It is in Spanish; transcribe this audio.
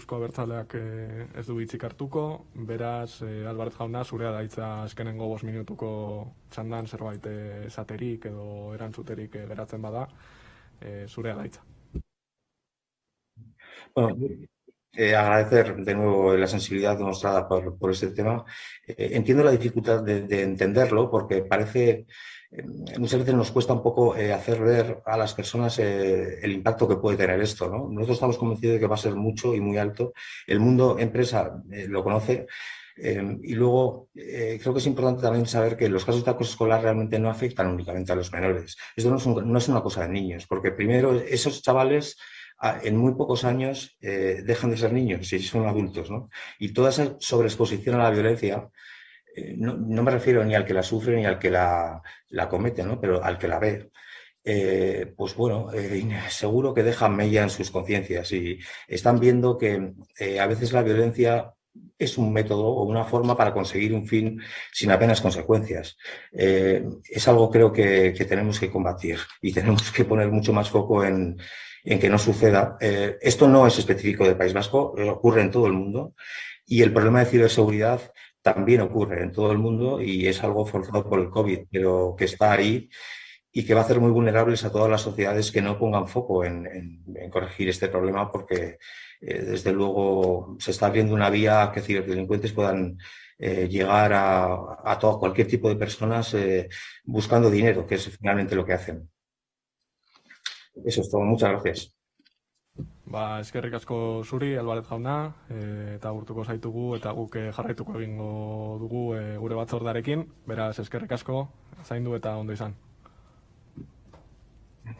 Eusko Abertzaleak eh, ez du hitzik hartuko, beraz, eh, Albaret jauna, zurea daitza eskenengo bos minutuko txandan zerbait eh, esaterik edo erantzuterik eh, geratzen bada, eh, zurea daitza. Bueno, eh, agradecer de nuevo la sensibilidad demostrada por, por este tema. Eh, entiendo la dificultad de, de entenderlo porque parece muchas veces nos cuesta un poco eh, hacer ver a las personas eh, el impacto que puede tener esto. ¿no? Nosotros estamos convencidos de que va a ser mucho y muy alto. El mundo empresa lo conoce. y luego creo que es importante también saber que los casos de acoso escolar realmente no afectan únicamente a los menores. Esto no es, no es una cosa de niños, porque primero esos chavales en muy pocos años dejan de ser niños y son adultos. ¿no? Y toda esa sobreexposición a la violencia eh, no, me refiero ni al que la sufre ni al que la, la comete, ¿no? pero al que la ve. Eh, pues bueno, eh, seguro que dejan mella en sus conciencias y están viendo que a veces la violencia es un método o una forma para conseguir un fin sin apenas consecuencias. es algo creo que, que, tenemos que combatir y tenemos que poner mucho más foco en, en que no suceda. esto no es específico del País Vasco, ocurre en todo el mundo y el problema de ciberseguridad también ocurre en todo el mundo y es algo forzado por el COVID, pero que está ahí y que va a hacer muy vulnerables a todas las sociedades que no pongan foco en, corregir este problema porque eh, desde luego se está abriendo una vía que ciberdelincuentes puedan eh, llegar a, a, todo, cualquier tipo de personas eh, buscando dinero, que es finalmente lo que hacen. Eso es todo. Muchas gracias. Ba, eskerrik asko zuri, Albaret jauna, e, eta gurtuko zaitugu, eta guk e, jarraituko egingo dugu e, gure batzordarekin, beraz eskerrik asko, zaindu eta ondo izan.